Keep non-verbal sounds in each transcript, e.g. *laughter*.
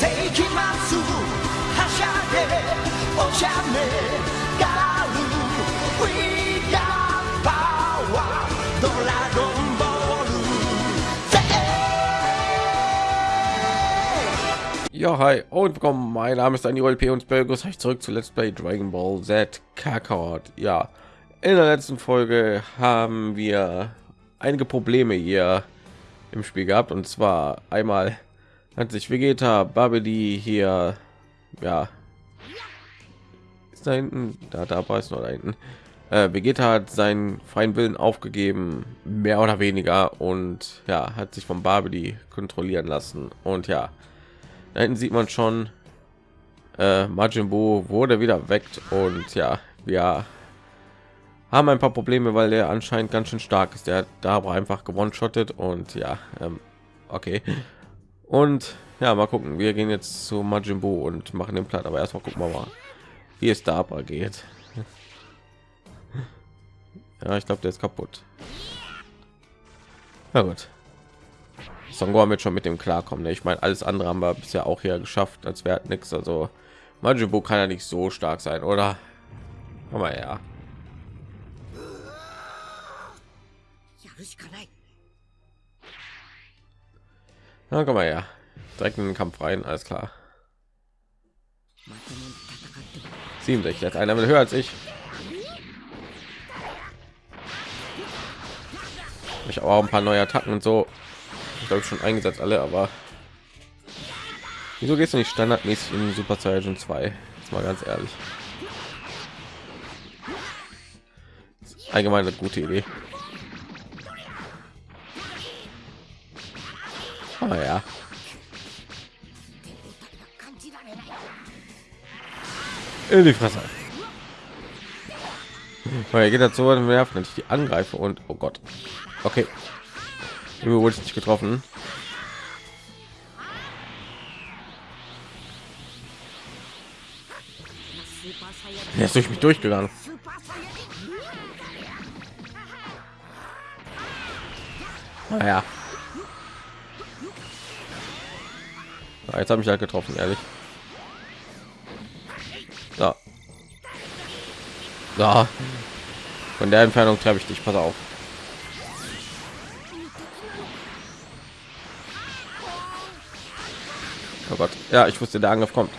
世紀末はしゃげおしゃれガール We got power ドラゴンボールぜ Ja, hi und willkommen. Mein Name ist Daniel P. und ich begrüße euch zurück zu Let's Play Dragon Ball Z Kakarot. Ja, in der letzten Folge haben wir einige Probleme hier im Spiel gehabt und zwar einmal hat sich Vegeta Babidi hier ja ist da hinten da da war es noch da hinten äh, Vegeta hat seinen freien Willen aufgegeben mehr oder weniger und ja hat sich von Babidi kontrollieren lassen und ja da hinten sieht man schon äh, Majin Buu wurde wieder weckt und ja wir haben ein paar Probleme, weil er anscheinend ganz schön stark ist. Der da einfach gewonnen shottet und ja, ähm, okay. Und ja, mal gucken. Wir gehen jetzt zu Majin Buu und machen den Plan. Aber erstmal gucken wir mal, wie es da aber geht. Ja, ich glaube, der ist kaputt. Na gut. Son wird schon mit dem klarkommen. Ne? Ich meine, alles andere haben wir bisher auch hier geschafft, als wäre nichts. Also Majin Buu kann ja nicht so stark sein, oder? Aber ja. Na, komm mal her. Direkt in den Kampf rein, alles klar. 67, jetzt einer will höher als ich. Ich habe auch ein paar neue Attacken und so. Ich glaube schon eingesetzt alle, aber wieso gehst du nicht standardmäßig in Super Saiyan 2? Jetzt mal ganz ehrlich. Allgemein eine gute Idee. Oh ja. In die Fresse. Weil er geht dazu und werfen, wenn ich die angreife und oh Gott. Okay. Irgendwie wurde ich nicht getroffen. Er ist durch mich durchgegangen. Naja. Ah, jetzt habe ich halt getroffen, ehrlich. So. So. Von der Entfernung treffe ich dich, pass auf. Oh Gott. Ja, ich wusste, der Angriff kommt.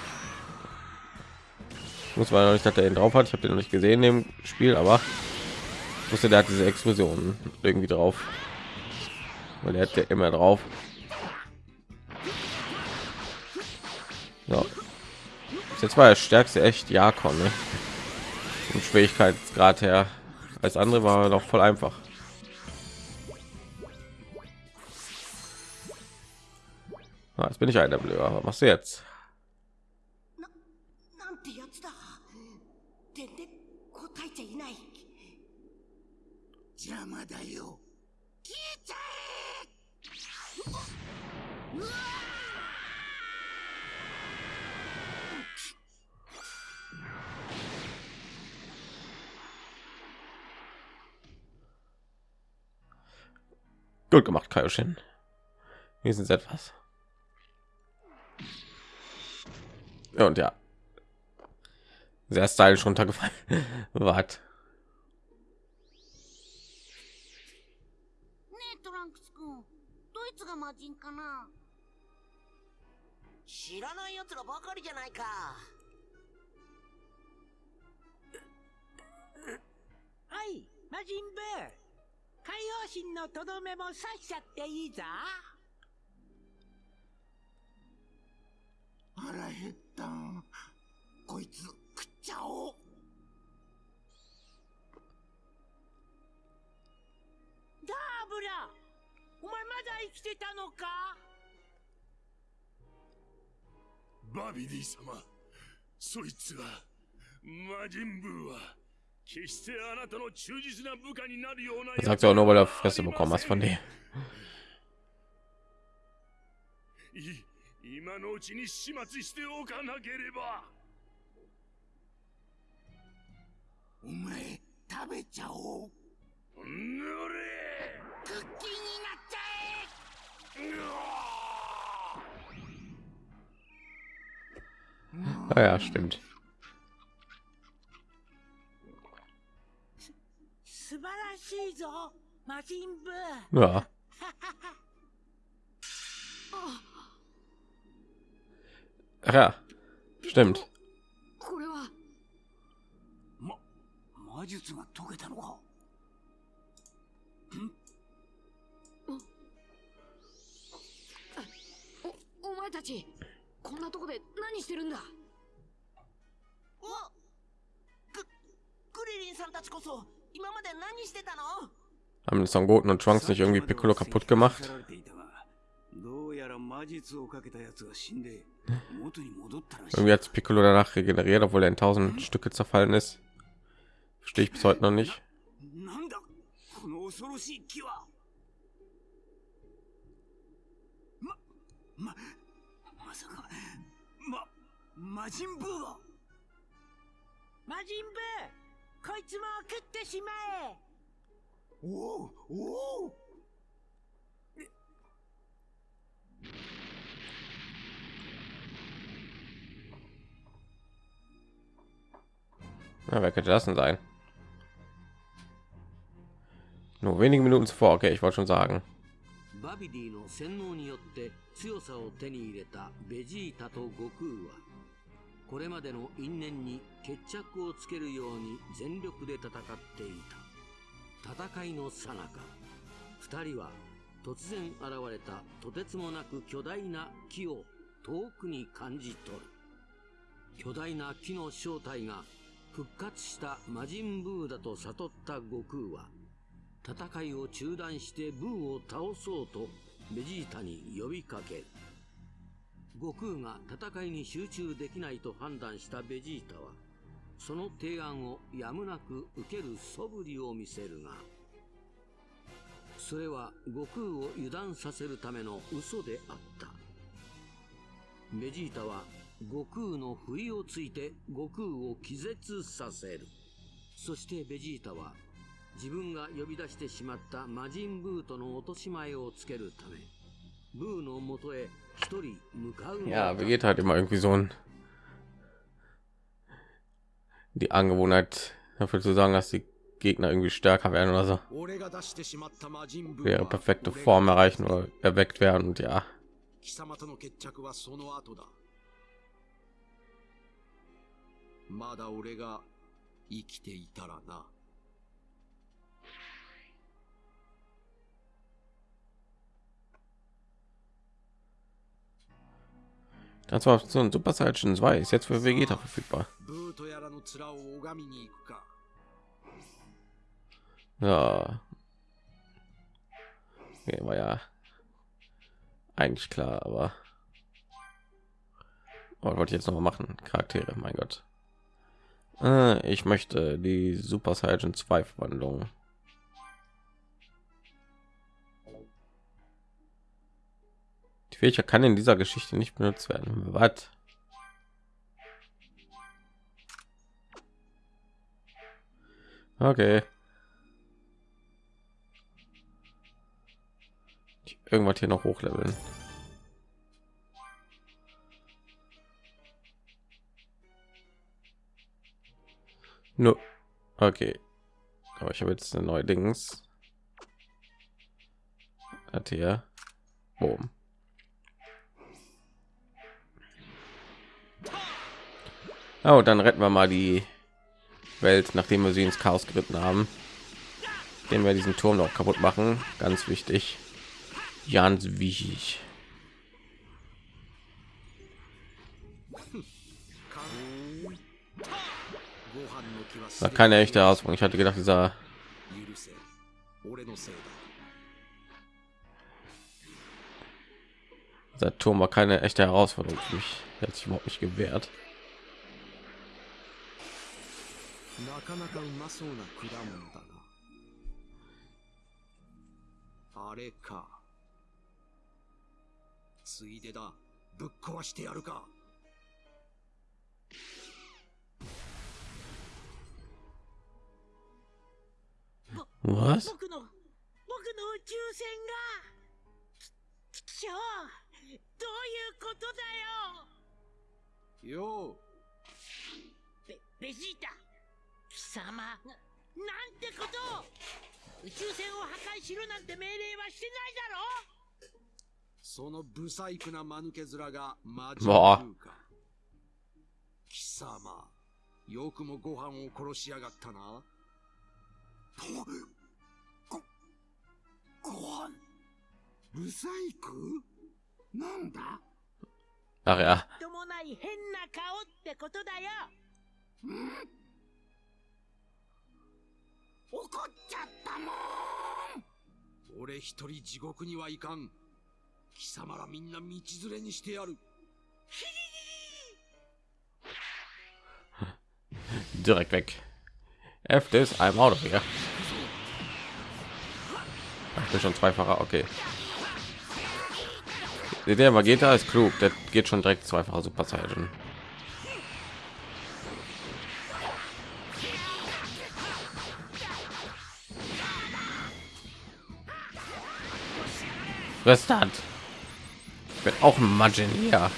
Ich muss mal noch nicht, dass er ihn drauf hat. Ich habe den noch nicht gesehen im Spiel, aber ich wusste, der hat diese Explosion irgendwie drauf. Weil er hat ja immer drauf. Ja. Jetzt war der stärkste echt Jakon, ne? Und Schwierigkeitsgrad her. Als andere war noch voll einfach. Ah, jetzt bin ich einer Blöder. Was machst du jetzt? Jama. Gut gemacht, Kaioshin. Wir sind etwas. Und ja. Sehr stylisch runtergefallen. *laughs* Wart. Hey, Majin Bear! 海洋神のとどめも刺しちゃっていいぞ。腹減ったん。こいつ食っちゃおう。ダーブラお前まだ生きてたのか？バビディ様そいつは魔人ブーは Das sagt er auch nur, weil er Fresse bekommen hast von dir. い今のうちに始末しておかなければお前食べちゃおうぬれクッキーになっちゃえ Ah ja, stimmt. しいぞ魔人ブー。Ja. Ach ja, stimmt. これは。ま魔術が解けたのか。おお前たちこんなとこで何してるんだ？おググリリンさんたちこそ Haben Son Goten und Trunks nicht irgendwie Piccolo kaputt gemacht? Irgendwie hat Piccolo danach regeneriert, obwohl er in tausend Stücke zerfallen ist. Verstehe ich bis heute noch nicht. Majin こいつも食ってしまえおおおお Na, wer könnte das denn sein? Nur wenige Minuten zuvor, okay, ich wollte schon sagen. バビディの洗脳によって強さを手に入れたベジータと悟空はこれまでの因縁に決着をつけるように全力で戦っていた。戦いの最中二人は突然現れたとてつもなく巨大な木を遠くに感じ取る。巨大な木の正体が復活した魔人ブーだと悟った悟空は戦いを中断してブーを倒そうとベジータに呼びかける。悟空が戦いに集中できないと判断したベジータはその提案をやむなく受ける素振りを見せるがそれは悟空を油断させるための嘘であった。ベジータは悟空の不意をついて悟空を気絶させる。そしてベジータは自分が呼び出してしまった魔人ブーとの落とし前をつけるため Ja, wir geht halt immer irgendwie so ein die Angewohnheit dafür zu sagen, dass die Gegner irgendwie stärker werden oder so. Wäre perfekte Form erreichen oder erweckt werden und ja. Das war so ein Super Saiyan 2 ist jetzt für Vegeta verfügbar. Ja. Okay, war ja eigentlich klar, aber oh, wollte ich jetzt noch machen? Charaktere, mein Gott. Äh, ich möchte die Super Saiyan 2 Verwandlung. Fähigkeit kann in dieser Geschichte nicht benutzt werden. Was? Okay. irgendwas hier noch hochleveln. No. Okay. Aber ich habe jetzt eine neue Dings. Hat hier. Boom. Ja, dann retten wir mal die Welt, nachdem wir sie ins Chaos geritten haben. Den wir diesen Turm noch kaputt machen. Ganz wichtig. Ganz wichtig. Da keine echte Ausbruch. Ich hatte gedacht, dieser dieser Turm war keine echte Herausforderung für mich. Er hat sich überhaupt nicht gewehrt. なかなかうまそうな果物だな。あれか。ついでだ。ぶっ壊してやるか?僕の僕の宇宙船が。ききょうどういうことだよ。よう。ベジータ貴様。ななんてこと。を宇宙船を破壊しろなんて命令はしてないだろ。そのブサイクな間抜け面がマジンブわあーか。貴様、よくもご飯を殺しやがったな。ご飯。ブサイクなんだ？Ach ja. ともない変な顔ってことだよ怒っちゃったもん俺一人地獄には行かん。貴様らみんな道連れにしてやる。 *laughs* Direkt weg. F this, I'm out of here. Ach, Ich bin schon zweifacher, okay. Der Vegeta ist klug, der geht schon direkt zweifacher Super Saiyan. Restant. Ich bin auch ein Maginier.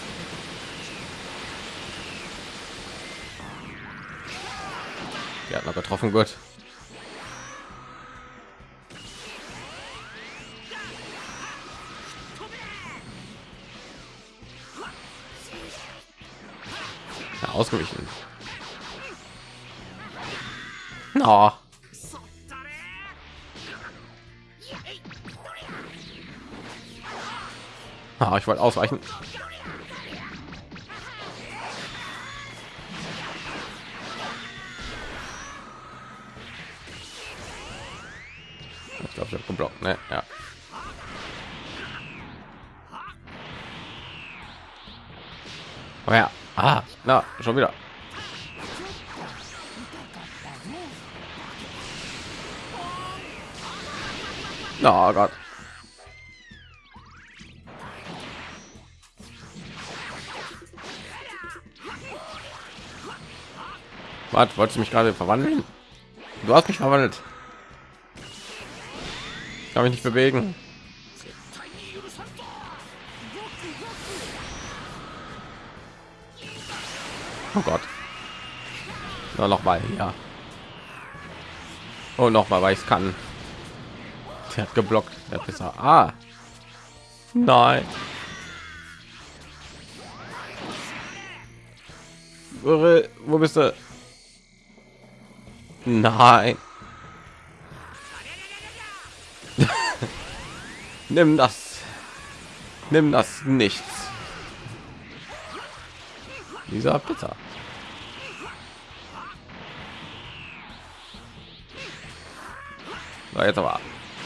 Wir hatten aber getroffen, gut. Ausgewichen. Na. Ah, ich wollte ausweichen. Ich glaube, ich habe geblockt, ne? Ja. Oh ja. Ah, na, schon wieder. Oh Gott. Was, wolltest du mich gerade verwandeln? Du hast mich verwandelt. Ich kann mich nicht bewegen. Oh Gott. Na, noch mal, ja. Und noch mal, weil ich kann. Der hat geblockt. Der Pisser. Ah. Nein. Wo bist du? Nein. Nimm das. Nimm das nichts. Dieser Pizza. So, jetzt aber.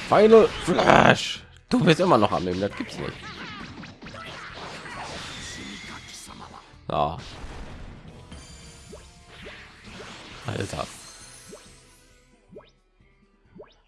Final Flash. Du bist immer noch am Leben, das gibt's nicht. So. Alter.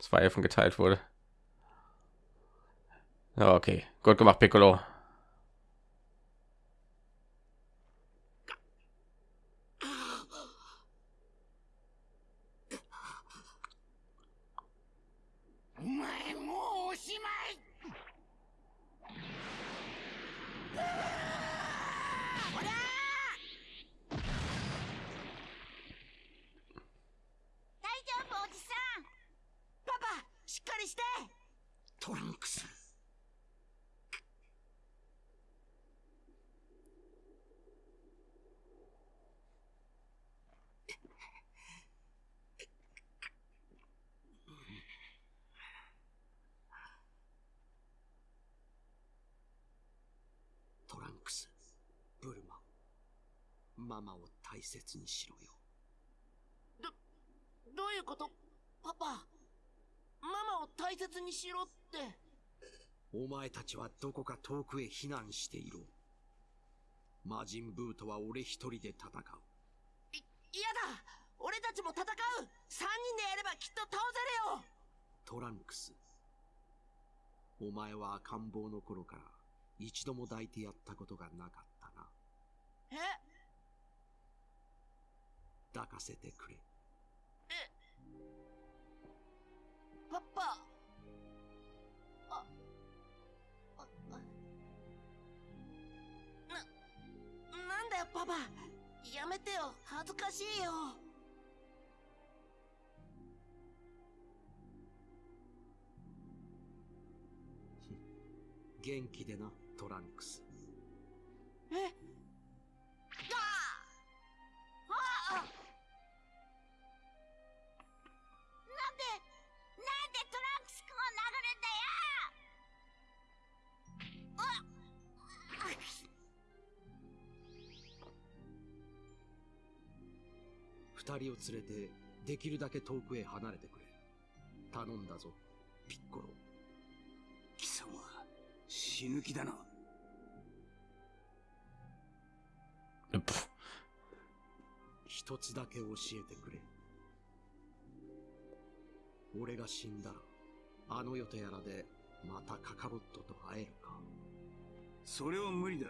zwei Elfen geteilt wurde. Okay, gut gemacht, Piccolo. りして。トランクス。トランクス、ブルマ、ママを大切にしろよ。ど。どういうこと？パパ。ママを大切にしろってお前たちはどこか遠くへ避難していろ。魔人ブーとは俺一人で戦う。い嫌だ俺たちも戦う !3 人でやればきっと倒せるよトランクス。お前は赤ん坊の頃から一度も抱いてやったことがなかったな。え？抱かせてくれ。パパ。あああ。ななんだよパパ。やめてよ。恥ずかしいよ。元気でな、トランクス。二人を連れて、できるだけ遠くへ離れてくれ。頼んだぞ、ピッコロ。貴様死ぬ気だな一つだけ教えてくれ。俺が死んだら、あの世とやらで、またカカロットと会えるか。それは無理だ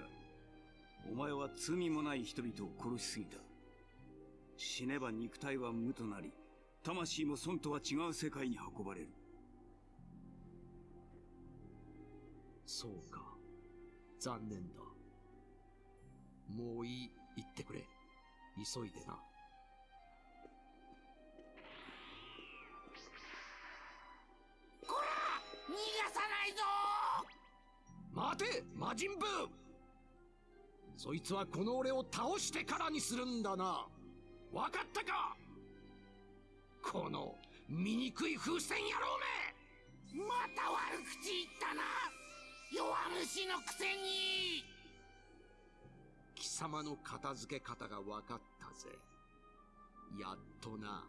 お前は罪もない人々を殺しすぎた死ねば肉体は無となり魂も損とは違う世界に運ばれるそうか。残念だ。もういい、言ってくれ。急いでな。逃がさないぞ待て魔人ブーそいつはこの俺を倒してからにするんだな。わかったか？この醜い風船野郎め！また悪口言ったな！弱虫のくせに！貴様の片付け方がわかったぜ。やっとな。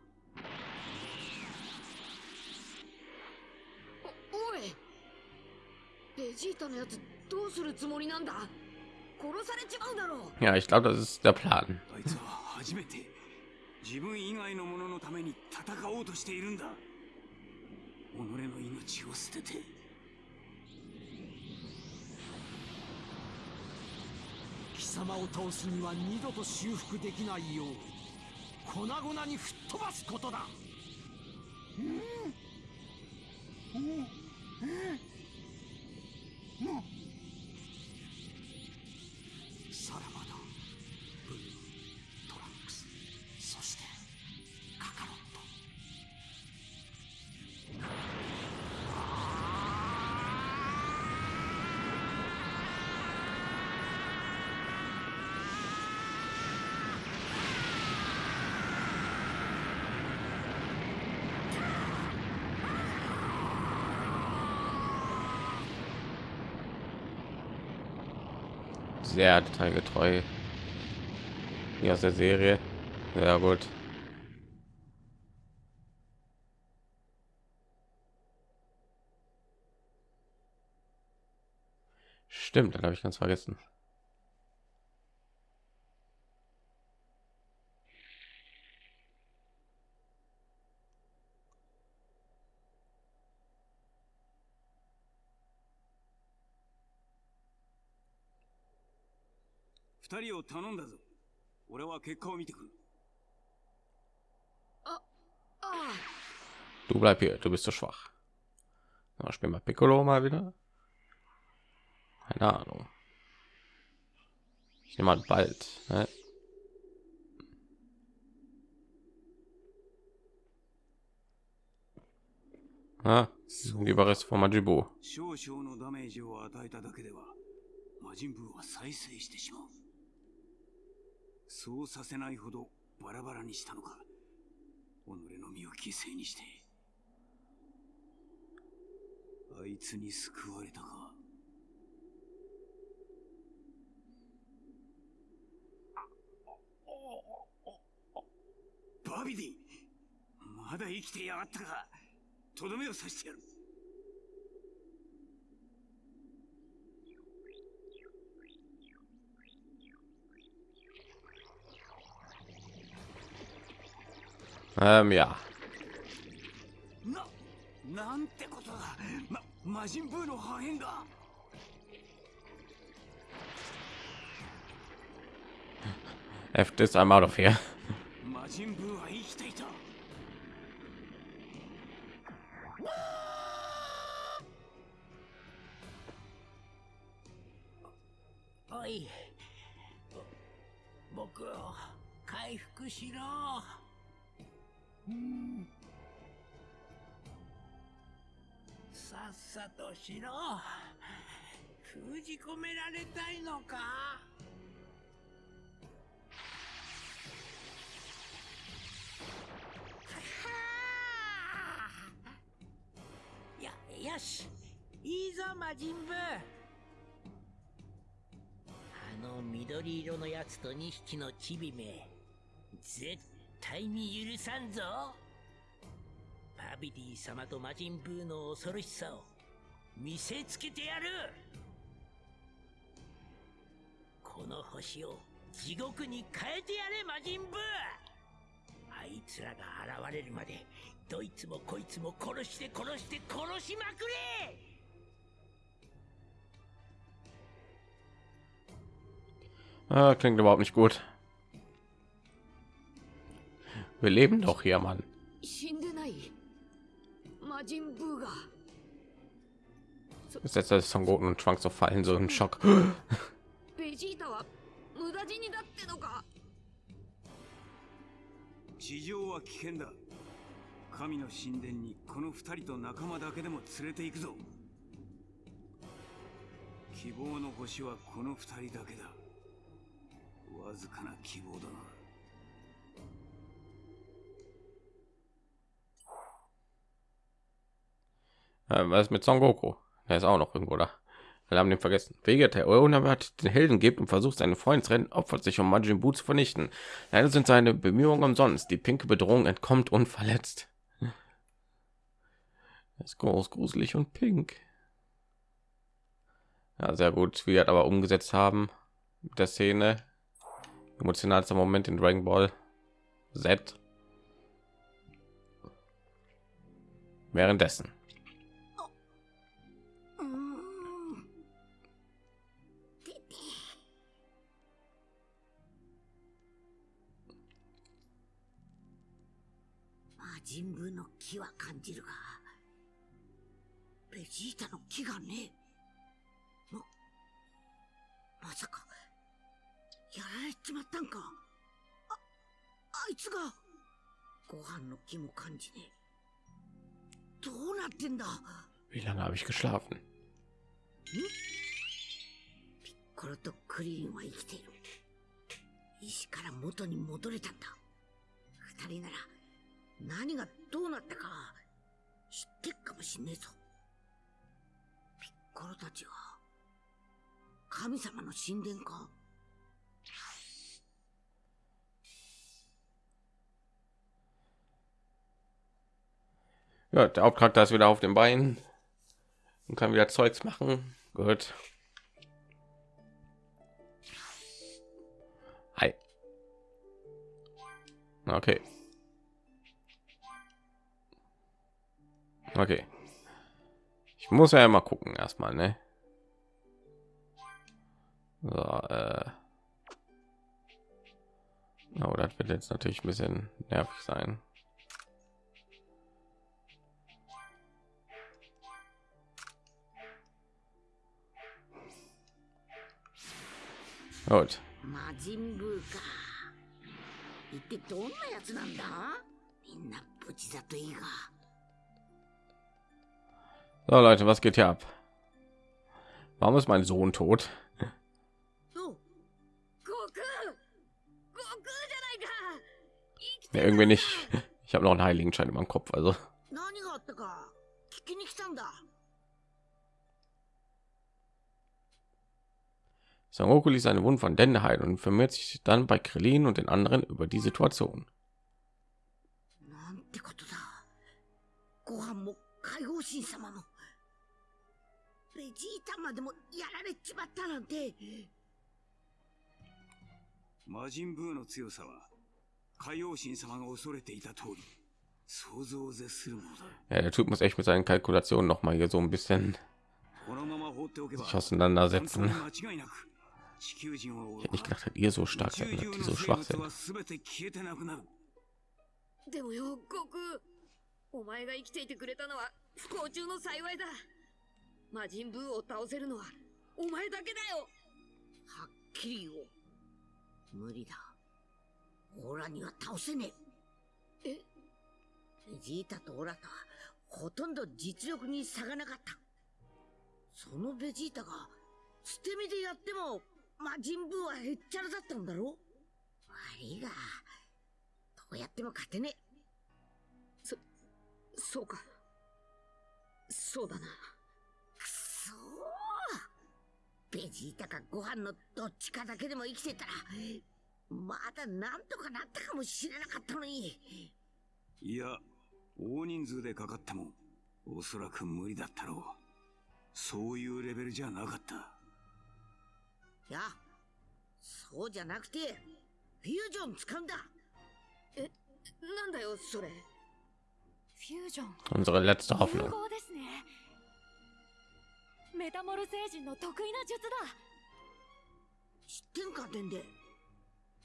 おい！ベジータのやつどうするつもりなんだ？殺されちまうだろう。Ja, ich glaube, das ist der Plan. 自分以外の者のために戦おうとしているんだ。己の命を捨てて。貴様を倒すには二度と修復できないよう粉々に吹っ飛ばすことだ。さら sehr detailgetreu. Wie aus der Serie. Sehr gut. Stimmt, dann habe ich ganz vergessen. 二人を頼んだぞ俺は結果を見てくる Du bleib hier, du bist zu schwach. Na, spiel mal Piccolo mal wieder. Keine Ahnung. Ich nehme mal bald. Ne? Ah, Überreste von Majibu. 少々のダメージを与えただけでは魔人ブーは再生してしまう そうさせないほどバラバラにしたのか。己の身を犠牲にして。あいつに救われたか。バビディまだ生きてやがったか。とどめを刺してやる。Ähm, ja. F ist einmal auf hier. さとしろ。封じ込められたいのか？やよし。いいぞ魔人ブあの緑色のやつと2匹のチビめ。絶対に許さんぞ。パビディ様と魔人ブーの恐ろしさを。見せつけてやるこの星を地獄に変えてやれ魔人ブーあいつらが現れるまでどいつもこいつも殺して殺して殺しまくれ Ah, klingt überhaupt nicht gut. Wir leben doch hier, Mann. setzte das Son Goten und Trunks auf fallen so ein Schock. Äh, was mit Son Goku? Der ist auch noch irgendwo da. Wir haben den vergessen. Vegeta, der den Helden gibt und versucht seine Freunde zu retten, opfert sich um Majin Buu zu vernichten. Leider sind seine Bemühungen umsonst. Die pinke Bedrohung entkommt unverletzt. Das ist groß, gruselig und pink. Ja, sehr gut, wir aber umgesetzt haben mit der Szene. Emotionalster Moment in Dragon Ball Z. Währenddessen. 人ブーの気は感じるがベジータの気がねままさかやられちまったんか。ああいつが。ご飯の気も感じねえ。どうなってんだ。Wie lange habe ich geschlafen? コロとクリリンは生きている。石から元に戻れたんだ。二人なら何がどうなったか知ってっかもしんねえぞピッコロたちは神様の神殿か Ja, der Hauptcharakter ist wieder auf den Beinen und kann wieder Zeugs machen. Gut. Hi. Okay. Okay. Ich muss ja mal gucken erstmal, ne? So, äh. Oh, das wird jetzt natürlich ein bisschen nervig sein. Gut. 魔人ブーか一体どんなやつなんだみんな無事だといいが So Leute, was geht hier ab? Warum ist mein Sohn tot? Ja, irgendwie nicht. *laughs* Ich habe noch einen heiligen Schein über dem Kopf, also. Sangoku ließ seine Wunden von Dende heilen und vermehrt sich dann bei Krillin und den anderen über die Situation. なんてことだご飯も解放神様もベジータまでもやられちまったなんて魔人ブーの強さは海王神様が恐れていた通り想像を絶するものだ Ja, der Typ muss echt mit seinen Kalkulationen noch mal hier so ein bisschen このまま放っておけば sich auseinandersetzen. Ich hätte nicht gedacht, dass ihr so 宇 stark 宙 seid, 中 dass die の so 生 schwach 物 sind. は全て消えてなくなるでもよ悟空お前が生きていてくれたのは不幸中の幸いだ魔人ブーを倒せるのはお前だけだよはっきり言おう。無理だ。オラには倒せねえ。え？ベジータとオラとはほとんど実力に差がなかった。そのベジータが捨て身でやっても魔人ブーはへっちゃらだったんだろ？悪いが、どうやっても勝てねえ。そうかそうだなベジータかご飯のどっちかだけでも生きてたら、まだなんとかなったかもしれなかったのに。いや大人数でかかってもおそらく無理だったろうそういうレベルじゃなかったいや、そうじゃなくて、フュージョン使うんだ。なんだよそれフュージョン Unsere letzte 融 Hoffnung. メタモル星人の得意な術だ知ってんか、デンデ。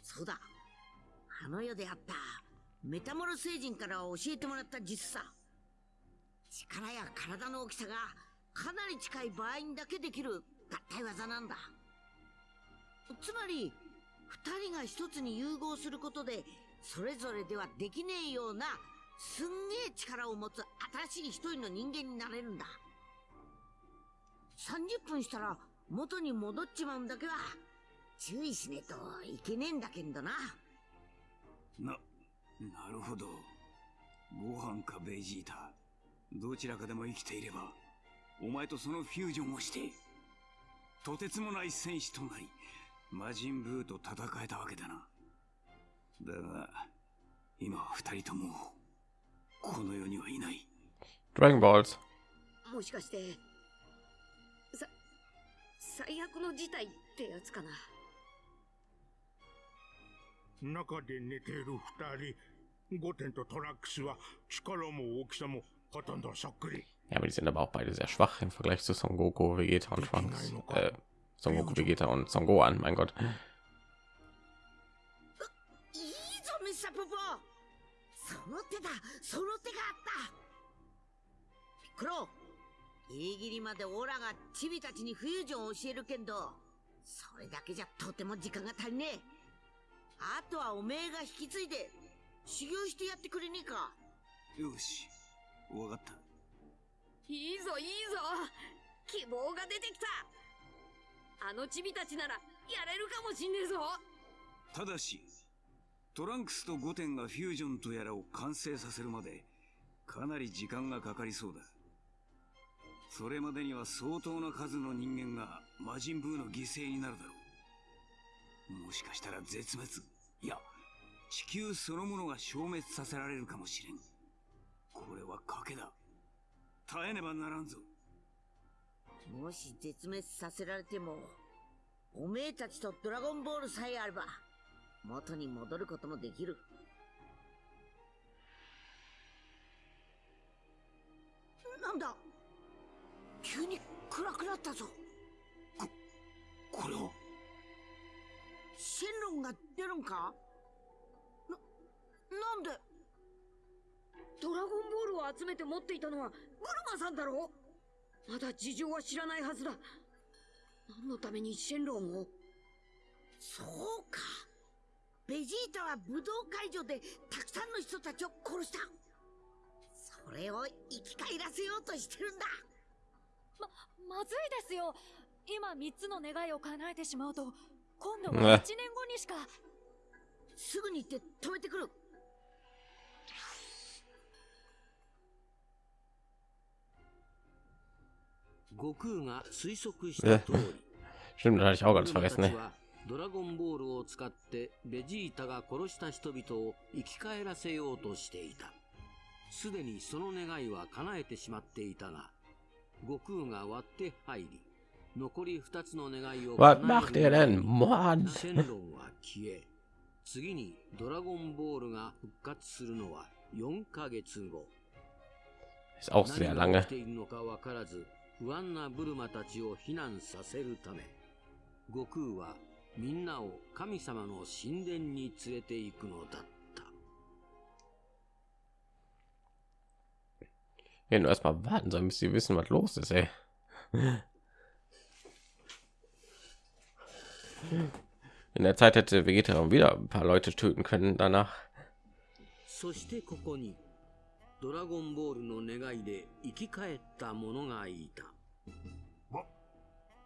そうだ。あの世であった、メタモル星人から教えてもらった術さ。力や体の大きさがかなり近い場合にだけできる合体技なんだ。つまり、二人が一つに融合することで、それぞれではできねえような、すんげえ力を持つ新しい一人の人間になれるんだ。30分したら元に戻っちまうんだけは、注意しねえといけねえんだけんどな。な、なるほど。ご飯かベジータ。どちらかでも生きていれば、お前とそのフュージョンをして、とてつもない戦士となり、魔人ブーと戦えたわけだな。だが、今は二人とも、この世にはいない。Dragon Balls. もしかしてさ最悪の事態ってやつかな中で寝ている二人、ゴテンとトラックスは力も大きさもほとんどそっくり。Ja, aber die sind aber auch beide sehr schwach im Vergleich zu Son Goku, Vegeta und Trunks. Äh, Son Goku, Vegeta und Son Gohan, mein Gott. その手だその手があったピッコロギリギリまでオラがチビたちにフュージョンを教えるけんど、それだけじゃとても時間が足りねえ。あとはおめえが引き継いで、修行してやってくれねえかよし、わかった。いいぞいいぞ希望が出てきたあのチビたちならやれるかもしんねえぞただし、トランクスとゴテンがフュージョンとやらを完成させるまで、かなり時間がかかりそうだ。それまでには相当な数の人間が魔人ブーの犠牲になるだろう。もしかしたら絶滅、いや、地球そのものが消滅させられるかもしれん。これは賭けだ。耐えねばならんぞ。もし絶滅させられても、おめえたちとドラゴンボールさえあれば、元に戻ることもできる。なんだ？急に暗くなったぞ。こ、これを？シェンロンが出るんか？な、なんで？ドラゴンボールを集めて持っていたのはブルマさんだろ？まだ事情は知らないはずだ何のためにシェンロンを？そうか。ベジータは武道会場でたくさんの人たちを殺した。それを生き返らせようとしてるんだ。ままずいですよ。今3つの願いを叶えてしまうと今度ねは1年後にしか。すぐに行って止めてくる。悟空が推測した通り。Stimmt, da hatte ich auch ganz vergessen, た ne? ドラゴンボールを使ってベジータが殺した人々を生き返らせようとしていた。すでにその願いは叶えてしまっていたが Was macht る ihr 前 denn? に Mann! 次にドラゴンボールが復活するのは4ヶ月後 Ist auch sehr lange. 起きているのかわからず不安なブルマたちを避難させるため悟空はみんなを神様の神殿に連れて行くのだった Ja, nur erstmal warten sollen, bis sie wissen, was los ist, ey. In der Zeit hätte Vegeta wieder ein paar Leute töten können danach. そしてここにドラゴンボールの願いで生き返った者がいた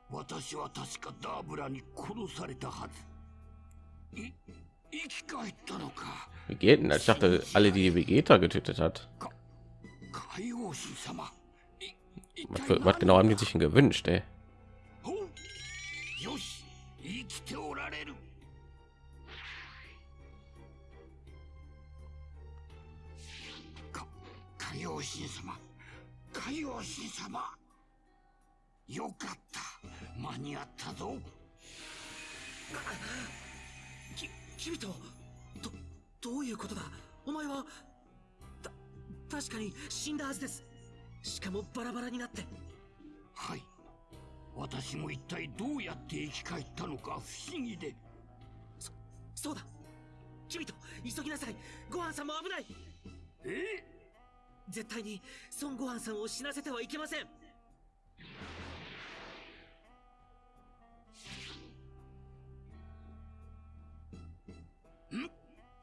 私は確かダーブラに殺されたはずい生き返ったのか Wie geht denn das? Ich dachte, alle, die Vegeta getötet hat. Was, was genau haben die sich denn gewünscht, ey? 確かに死んだはずです。しかもバラバラになって。はい。私も一体どうやって生き返ったのか不思議で。そうだ。キビト急ぎなさい。ごはんさんも危ない。え？絶対に孫悟飯さんを死なせてはいけません？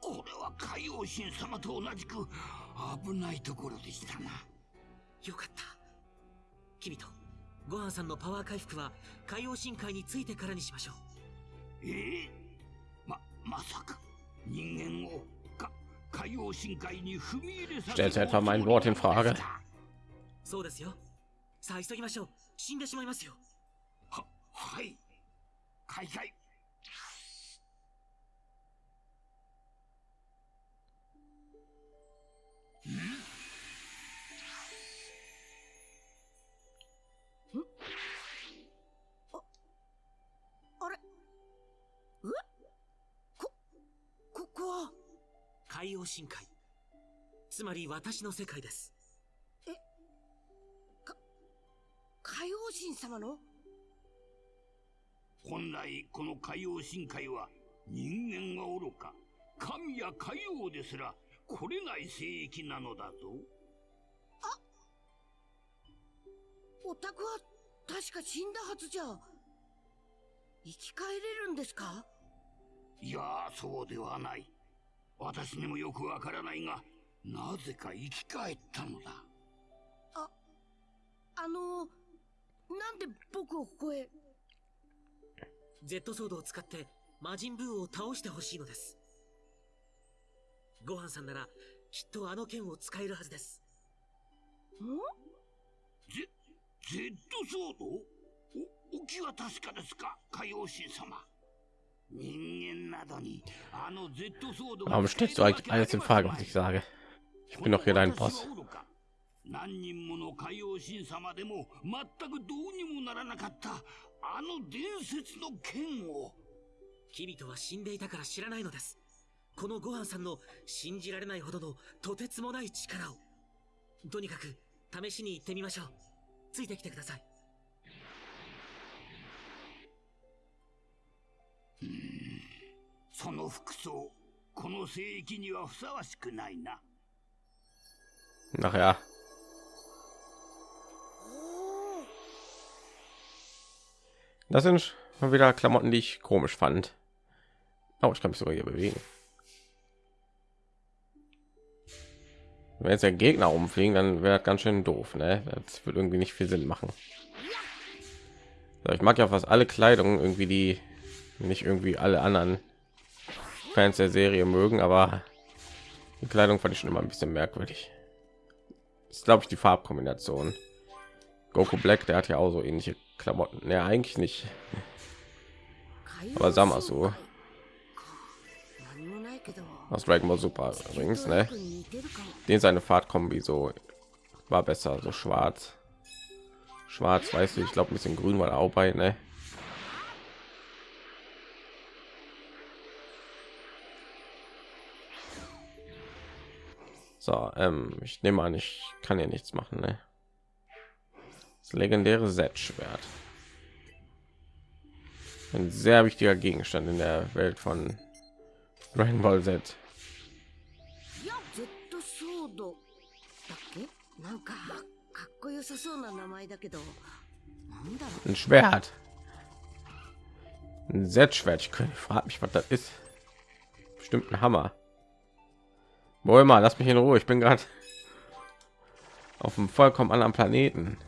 これは海王神様と同じく危ないところでしたな。よかった。キビトごはんさんのパワー回復は海洋深海についてからにしましょう。ええ？ままさか人間をか海王深海に踏み入れさせ Stellt etwa mein Wort in Frage. そうですよ。さあ急ぎましょう。死んでしまいますよ。ははい。開会海洋深海。つまり私の世界です。海王神様の？本来この海王深海は人間はおろか神や海王ですら来れない聖域なのだぞお宅は確か死んだはずじゃ。生き返れるんですか？いやそうではない。私にもよくわからないがなぜか生き返ったのだ。あのなんで僕をここへ？Z ソードを使って魔人ブーを倒してほしいのですごはんさんならきっとあの剣を使えるはずです。ん？Z ソード？お、お気は確かですか？海王神様。人間などにあの Z ソード Warum stellst du eigentlich alles in Frage, was ich sage? Ich bin doch hier dein Boss. 何人もの海王神様でも全くどうにもならなかったあの伝説の剣を。キビトは死んでいたから知らないのですこのごはんさんの信じられないほどのとてつもない力をとにかく試しに行ってみましょうついてきてくださいその服装この聖域にはふさわしくないな Nachher. Das sind mal wieder Klamotten, die ich komisch fand. Oh, ich kann mich sogar hier bewegen. wenn jetzt der gegner rumfliegen dann wäre ganz schön doof ne? das wird irgendwie nicht viel sinn machen. So, ich mag ja fast alle kleidung irgendwie die nicht irgendwie alle anderen fans der serie mögen aber die kleidung fand ich schon immer ein bisschen merkwürdig. Das ist glaube ich die farbkombination. Goku black der hat ja auch so ähnliche klamotten. Ja eigentlich nicht. Aber sag mal so was Dragon Ball Super übrigens, ne? den seine Fahrt Kombi so war besser, so schwarz, schwarz, weiß ich glaube ein bisschen grün war auch bei, ne? So, ähm, ich nehme an, ich kann hier nichts machen, ne? Das legendäre Set-Schwert. Ein sehr wichtiger Gegenstand in der Welt von Rainbow Ball Z. Ein Schwert. Ein Z-Schwert. Ich frage mich, was das ist. Bestimmt ein Hammer. Wohl mal, lass mich in Ruhe. Ich bin gerade auf einem vollkommen anderen Planeten.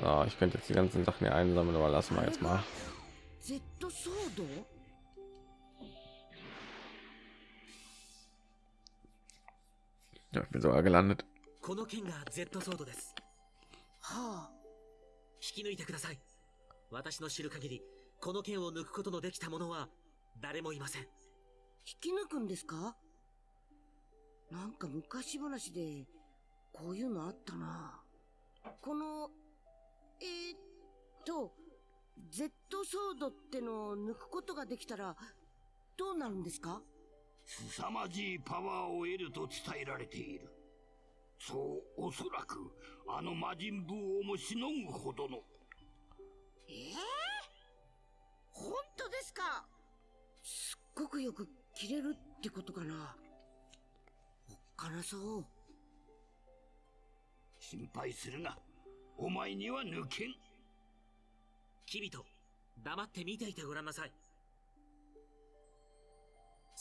So, ich könnte jetzt die ganzen Sachen hier einsammeln, aber lassen wir jetzt mal. Ja, ich bin sogar gelandet. この剣が Z ソードです。はあ引き抜いてください。私の知る限り、この剣を抜くことのできた者は誰もいません。引き抜くんですかなんか昔話でこういうのあったなこのえー、っと Z ソードってのを抜くことができたらどうなるんですか凄まじいパワーを得ると伝えられている。そうおそらくあの魔人ブーをもしのぐほどの。ええ本当ですか？すっごくよく切れるってことかな。おっかなそう。心配するな。お前には抜けん。キビト、黙って見ていてごらんなさい。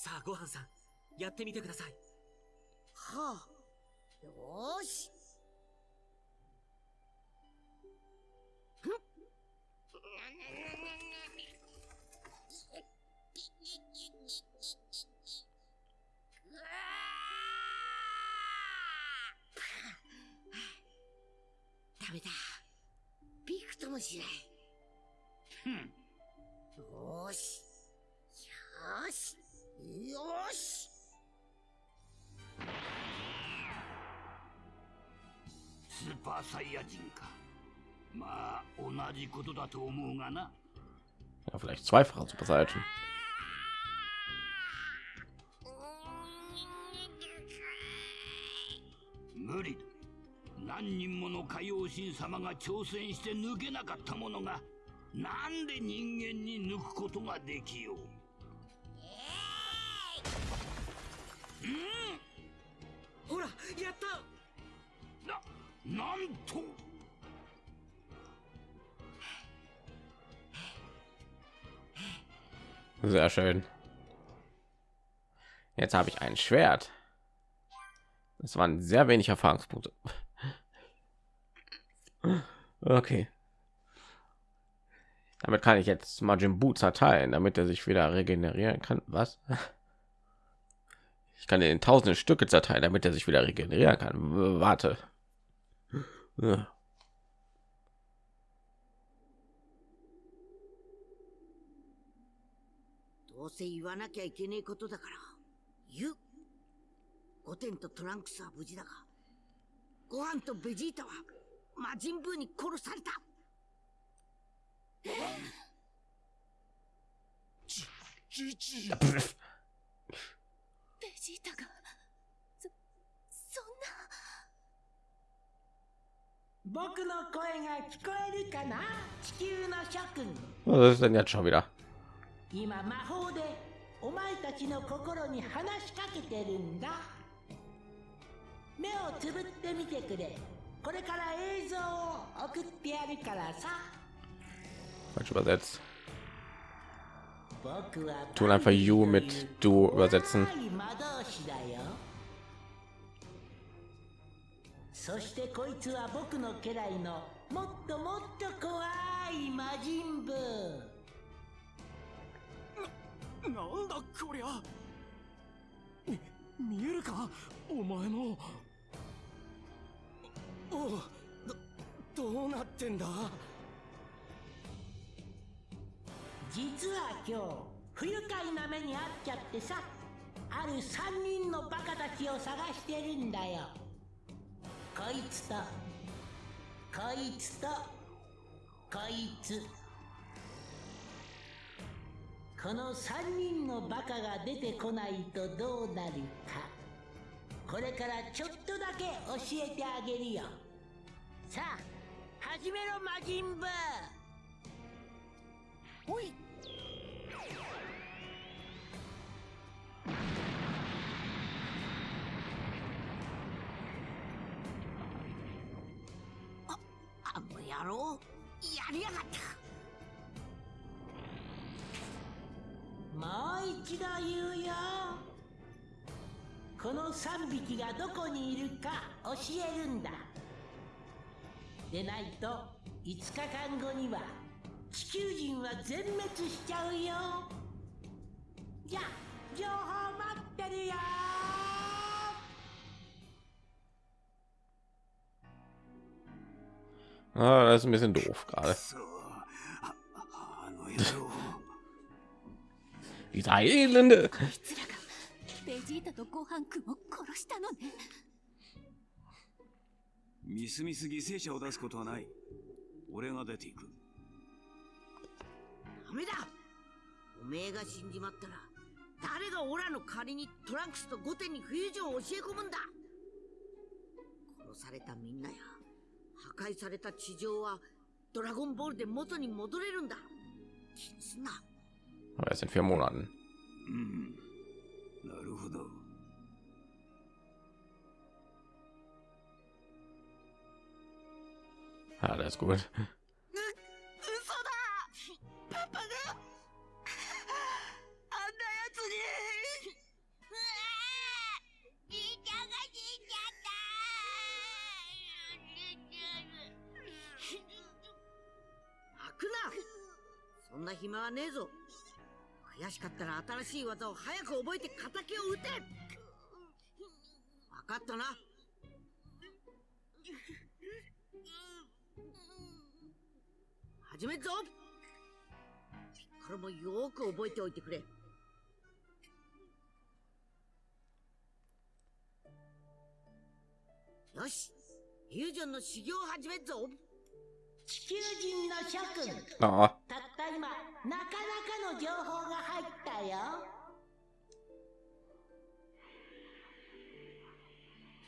さあ、ごはんさん、やってみてください。はあ。よーし。ダメだ。びくともしない。ふん。よーし。よーしよーし。スーパーサイヤ人か。まあ同じことだと思うがな。Ja, vielleicht zweifacher Super Saiyan. 無理だ何人もの海王神様が挑戦して抜けなかったものがなんで人間に抜くことができようほら、やったななんと Sehr schön. Jetzt habe ich ein Schwert. Das waren sehr wenig Erfahrungspunkte. Okay. Damit kann ich jetzt Majin Buu zerteilen, damit er sich wieder regenerieren kann. Was? Ich kann ihn in tausende Stücke zerteilen, damit er sich wieder regenerieren kann. Warte. Ja. *laughs* ベジータが。そそんな。僕の声が聞こえるかな？地球の諸君。Was ist denn jetzt schon wieder? 今魔法でお前たちの心に話しかけてるんだ。目をつぶってみてくれ。これから映像を送ってやるからさ。Falsch übersetzt. Tun einfach You mit Du übersetzen. そしてこいつは僕の家来のもっともっと怖い魔人ブなんだこりゃみ見えるかお前のおおどどうなってんだ実は今日不愉快な目に遭っちゃってさある三人のバカたちを探してるんだよ。こいつとこいつとこいつ。この3人のバカが出てこないとどうなるかこれからちょっとだけ教えてあげるよ。さあ始めろ魔人ブー。おいあの野郎やりやがった。もう一度言うよ。この3匹がどこにいるか教えるんだ。でないと5日間後には地球人は全滅しちゃうよ。じゃあ情報待ってるよ。Ah, das ist ein bisschen doof gerade. Diese Elende. ミス犠牲者を出すことはない。俺が出ていく。ダメだ。おめえが死んじまったら、誰が俺の仮にトランクスとゴテに不意を教え込むんだ。殺されたみんなや。破壊された地上はドラゴンボールで元に戻れるんだ気にすんな Aber erst in vier Monaten. うんなるほど Ja, das ist gut. そんな暇はねえぞ。悔しかったら新しい技を早く覚えて敵を撃て。分かったな。始めるぞ。ピッコロもよく覚えておいてくれ。よし。フュージョンの修行を始めるぞ。地球人の諸君。Ah, たった今なかなかの情報が入ったよ。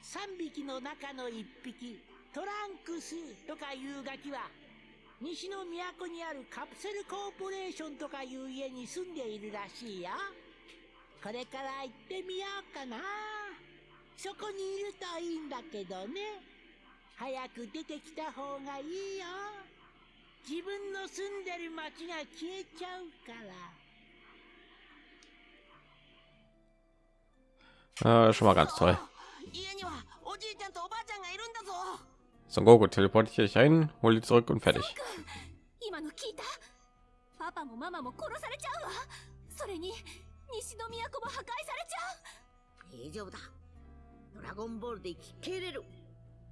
3匹の中の1匹トランクスとかいうガキは西の都にあるカプセルコーポレーションとかいう家に住んでいるらしいよ。これから行ってみようかな。そこにいるといいんだけどね早く出てきた方がいいよ自分の住んでる町が消えちゃうから ah, schon mal ganz toll. 家にはおじいちゃんとおばあちゃんがいるんだぞ Son Goku teleportiere ich ein, hol die zurück und fertig.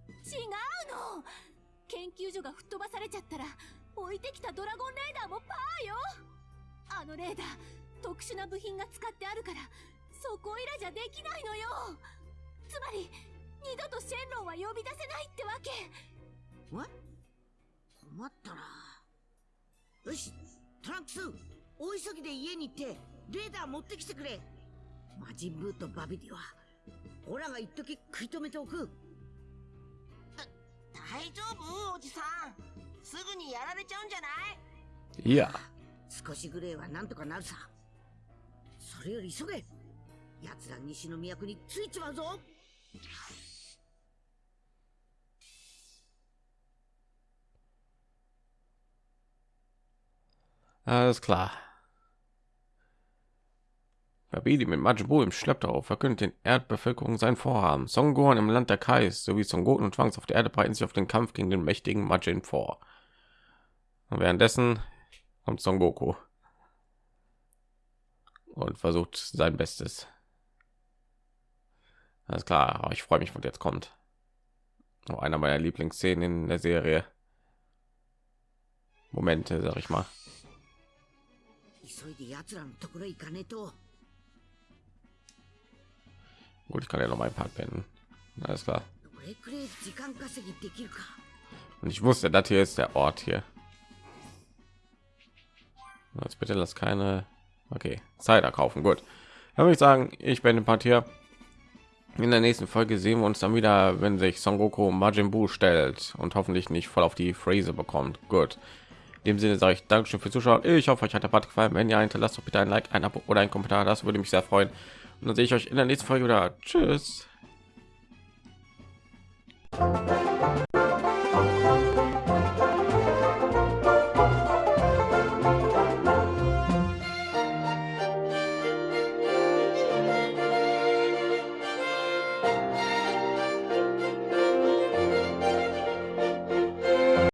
違うの。研究所が吹っ飛ばされちゃったら置いてきたドラゴンレーダーもパーよ。あのレーダー特殊な部品が使ってあるからそこいらじゃできないのよ。つまり二度とシェンロンは呼び出せないってわけ。え困ったな。よしトランクス大急ぎで家に行ってレーダー持ってきてくれ。魔人ブーとバビディは。オラが一時食い止めておく。大丈夫？おじさん。すぐにやられちゃうんじゃない？Ja. 少しぐらいはなんとかなるさ。それより急げ。奴ら西の都についちまうぞ。Alles klar. Babidi mit Majin Buu im Schlepptau verkündet den Erdbevölkerung sein Vorhaben. Son Gohan im Land der Kais sowie Son Goten und Zwangs auf der Erde bereiten sich auf den Kampf gegen den mächtigen Majin vor. Und währenddessen kommt Son Goku und versucht sein Bestes. Alles klar, aber ich freue mich, was jetzt kommt. Noch einer meiner Lieblingsszenen in der Serie. Momente, sag ich mal. 急いで奴らのところへ行かねえと Gut, ich kann ja noch mal ein paar pennen. Alles klar. Und ich wusste, das hier ist der Ort hier. Jetzt bitte lass keine. Okay, Zeit erkaufen. Gut. habe ich sagen, ich bin ein paar Partier. In der nächsten Folge sehen wir uns dann wieder, wenn sich Son Goku Majin Buu stellt und hoffentlich nicht voll auf die Phrase bekommt. Gut. In dem Sinne sage ich Dankeschön für Zuschauen. Ich hoffe, euch hat der Part gefallen. Wenn ja, hinterlasst doch bitte ein Like, ein Abo oder ein Kommentar. Das würde mich sehr freuen. Und dann sehe ich euch in der nächsten Folge wieder. Tschüss.